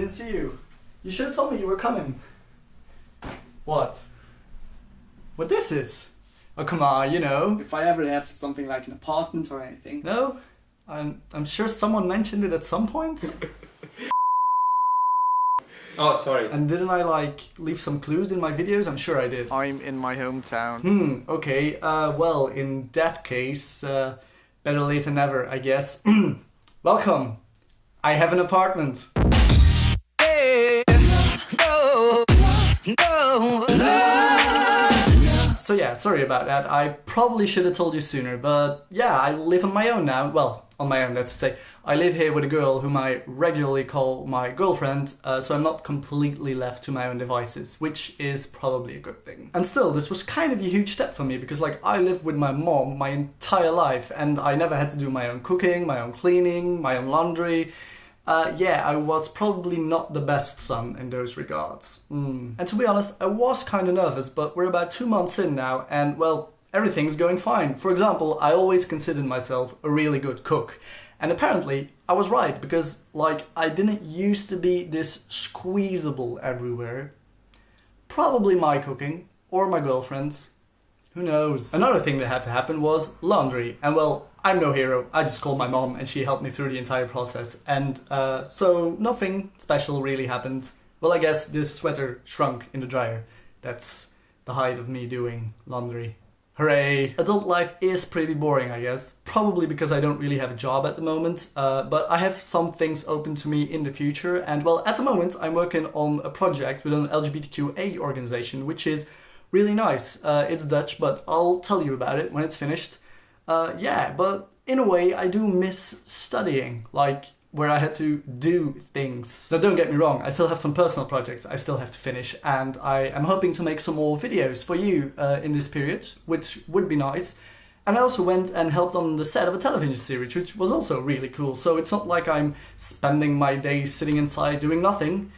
didn't see you. You should have told me you were coming. What? What this is? Oh come on, you know. If I ever have something like an apartment or anything. No? I'm I'm sure someone mentioned it at some point. Oh, sorry. And didn't I like leave some clues in my videos? I'm sure I did. I'm in my hometown. Hmm, okay. Uh well, in that case, uh better late than never, I guess. Welcome. I have an apartment. So yeah, sorry about that. I probably should have told you sooner, but yeah, I live on my own now. Well, on my own, let's say. I live here with a girl whom I regularly call my girlfriend, uh, so I'm not completely left to my own devices, which is probably a good thing. And still, this was kind of a huge step for me, because like, I lived with my mom my entire life, and I never had to do my own cooking, my own cleaning, my own laundry. Uh, yeah, I was probably not the best son in those regards. Mm. And to be honest, I was kind of nervous, but we're about two months in now, and well, everything's going fine. For example, I always considered myself a really good cook. And apparently, I was right, because, like, I didn't used to be this squeezable everywhere. Probably my cooking, or my girlfriend's. Who knows? Another thing that had to happen was laundry. And well, I'm no hero. I just called my mom and she helped me through the entire process. And uh, so nothing special really happened. Well, I guess this sweater shrunk in the dryer. That's the height of me doing laundry. Hooray! Adult life is pretty boring, I guess. Probably because I don't really have a job at the moment. Uh, but I have some things open to me in the future. And well, at the moment, I'm working on a project with an LGBTQA organization, which is really nice. Uh, it's Dutch, but I'll tell you about it when it's finished. Uh, yeah, but in a way, I do miss studying, like where I had to do things. Now don't get me wrong, I still have some personal projects I still have to finish and I am hoping to make some more videos for you uh, in this period, which would be nice. And I also went and helped on the set of a television series, which was also really cool. So it's not like I'm spending my days sitting inside doing nothing.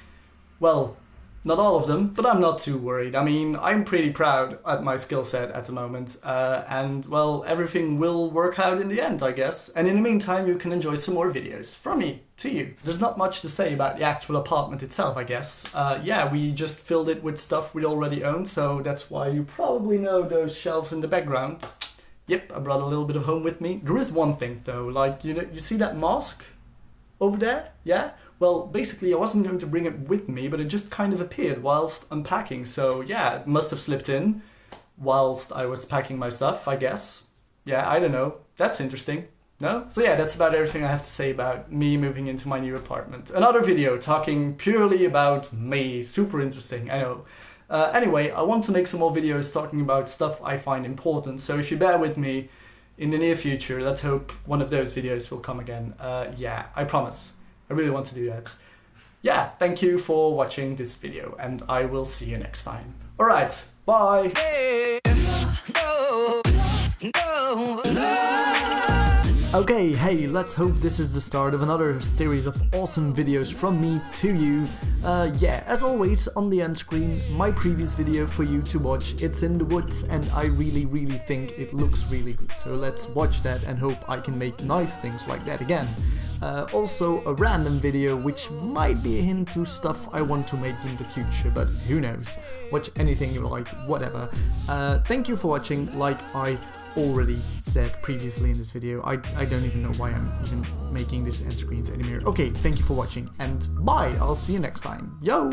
Well, not all of them, but I'm not too worried. I mean, I'm pretty proud at my skill set at the moment, uh, and well, everything will work out in the end, I guess. And in the meantime, you can enjoy some more videos from me to you. There's not much to say about the actual apartment itself, I guess. Uh, yeah, we just filled it with stuff we already own, so that's why you probably know those shelves in the background. Yep, I brought a little bit of home with me. There is one thing though, like, you know, you see that mask over there? Yeah? Well, basically I wasn't going to bring it with me, but it just kind of appeared whilst unpacking, so yeah, it must have slipped in whilst I was packing my stuff, I guess. Yeah, I don't know. That's interesting. No? So yeah, that's about everything I have to say about me moving into my new apartment. Another video talking purely about me. Super interesting, I know. Uh, anyway, I want to make some more videos talking about stuff I find important, so if you bear with me in the near future, let's hope one of those videos will come again. Uh, yeah, I promise. I really want to do that. Yeah, thank you for watching this video and I will see you next time. Alright, bye! Okay, hey, let's hope this is the start of another series of awesome videos from me to you. Uh, yeah, as always, on the end screen, my previous video for you to watch. It's in the woods and I really, really think it looks really good. So let's watch that and hope I can make nice things like that again. Uh, also a random video which might be a hint to stuff I want to make in the future, but who knows. Watch anything you like, whatever. Uh, thank you for watching, like I already said previously in this video. I, I don't even know why I'm even making this end screens anymore. Okay, thank you for watching and bye, I'll see you next time. Yo!